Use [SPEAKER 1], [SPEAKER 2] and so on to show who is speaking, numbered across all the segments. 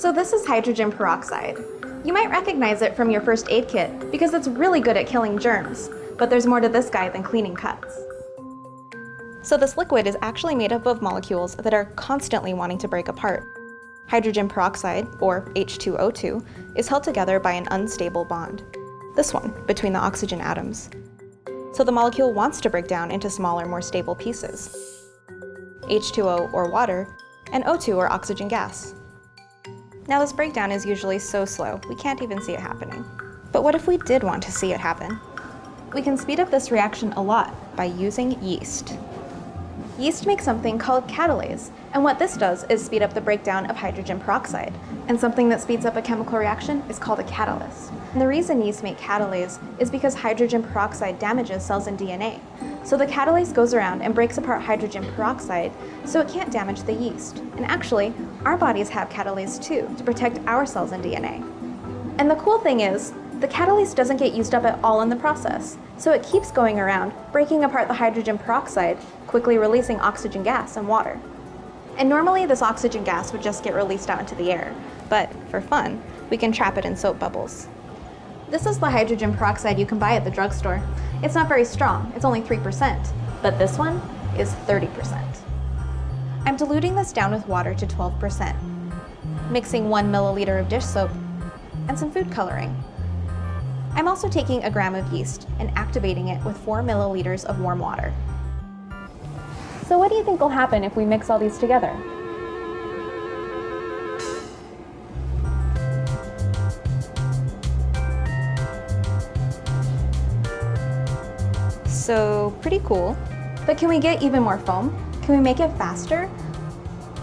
[SPEAKER 1] So this is hydrogen peroxide. You might recognize it from your first aid kit because it's really good at killing germs, but there's more to this guy than cleaning cuts. So this liquid is actually made up of molecules that are constantly wanting to break apart. Hydrogen peroxide, or H2O2, is held together by an unstable bond. This one, between the oxygen atoms. So the molecule wants to break down into smaller, more stable pieces. H2O, or water, and O2, or oxygen gas. Now this breakdown is usually so slow, we can't even see it happening. But what if we did want to see it happen? We can speed up this reaction a lot by using yeast. Yeast makes something called catalase, and what this does is speed up the breakdown of hydrogen peroxide. And something that speeds up a chemical reaction is called a catalyst. And the reason yeast make catalase is because hydrogen peroxide damages cells in DNA. So the catalase goes around and breaks apart hydrogen peroxide so it can't damage the yeast. And actually, our bodies have catalase too to protect our cells and DNA. And the cool thing is, the catalase doesn't get used up at all in the process, so it keeps going around, breaking apart the hydrogen peroxide, quickly releasing oxygen gas and water. And normally this oxygen gas would just get released out into the air, but for fun, we can trap it in soap bubbles. This is the hydrogen peroxide you can buy at the drugstore. It's not very strong, it's only 3%, but this one is 30%. I'm diluting this down with water to 12%, mixing one milliliter of dish soap and some food coloring. I'm also taking a gram of yeast and activating it with four milliliters of warm water. So what do you think will happen if we mix all these together? So pretty cool. But can we get even more foam? Can we make it faster?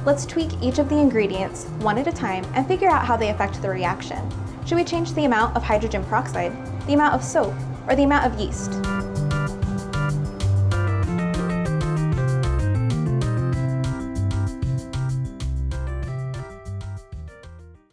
[SPEAKER 1] Let's tweak each of the ingredients one at a time and figure out how they affect the reaction. Should we change the amount of hydrogen peroxide, the amount of soap, or the amount of yeast?